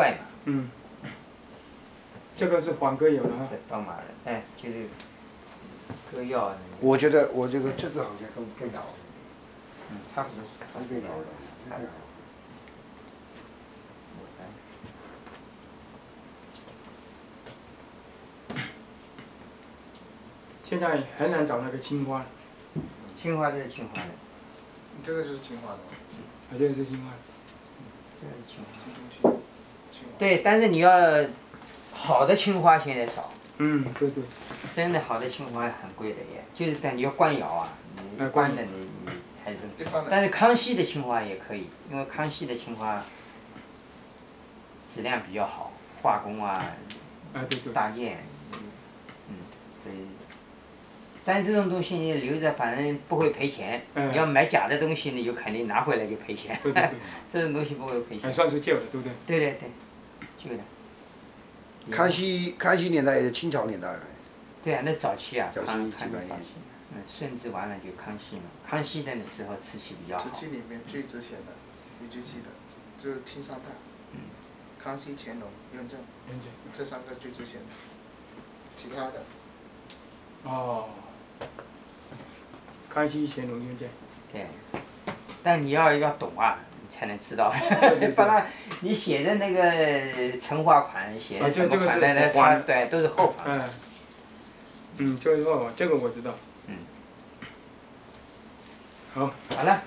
坏嘛。嗯。这个是黄哥有的哈。是宝马的，哎，就是歌药。我觉得我这个这个好像更更老。嗯，差不多。更老了。现在很难找那个青花。青花就是青花的。这个就是青花的。啊，这个是青花。这个是青花。对，但是你要好的青花现在少。嗯，对对。真的好的青花很贵的耶，就是但你要官窑啊，你官的你你还是，但是康熙的青花也可以，因为康熙的青花质量比较好，画工啊，大件，嗯，所以，但是这种东西你留着反正不会赔钱，你要买假的东西你就肯定拿回来就赔钱，这种东西不会赔钱。还算是旧的，对不对？对对对，旧的。康熙康熙年代也是清朝年代。对啊，那早期啊，康康早期，嗯，顺治完了就康熙嘛，康熙的时候瓷器比较好。瓷器里面最值钱的，一句记得，就是青砂带。嗯。康熙、乾隆、雍正。雍正。这三个最值钱的，其他的。哦。康熙、乾隆、雍正。对。但你要要懂啊，你才能知道，不然 你写的那个成化款，写的什么款的那它对都是后款。嗯。嗯，就是后款，这个我知道。嗯。好。好了。